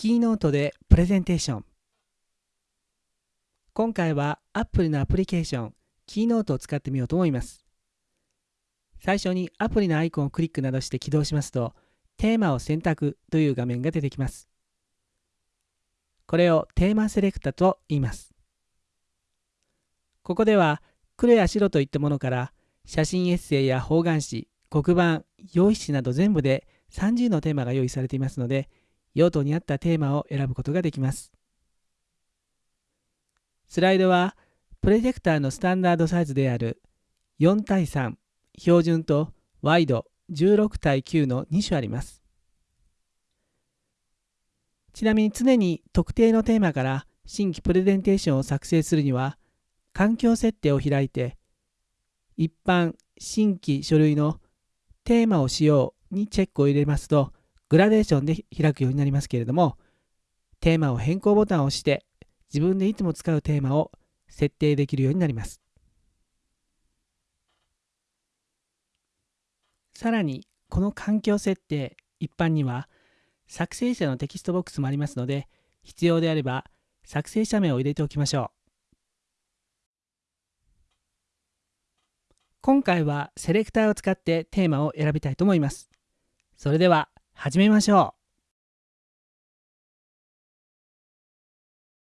キーノートでプレゼンテーション。今回は Apple のアプリケーションキーノートを使ってみようと思います。最初にアプリのアイコンをクリックなどして起動しますとテーマを選択という画面が出てきます。これをテーマセレクタと言います。ここでは黒や白といったものから写真エッセイや方眼紙黒板用紙など全部で30のテーマが用意されていますので用途に合ったテーマを選ぶことができます。スライドはプロジェクターのスタンダードサイズである4対3標準とワイド16対9の2種あります。ちなみに常に特定のテーマから新規プレゼンテーションを作成するには環境設定を開いて一般新規書類のテーマを使用にチェックを入れますとグラデーションで開くようになりますけれどもテーマを変更ボタンを押して自分でいつも使うテーマを設定できるようになりますさらにこの環境設定一般には作成者のテキストボックスもありますので必要であれば作成者名を入れておきましょう今回はセレクターを使ってテーマを選びたいと思います。それでは始めましょう。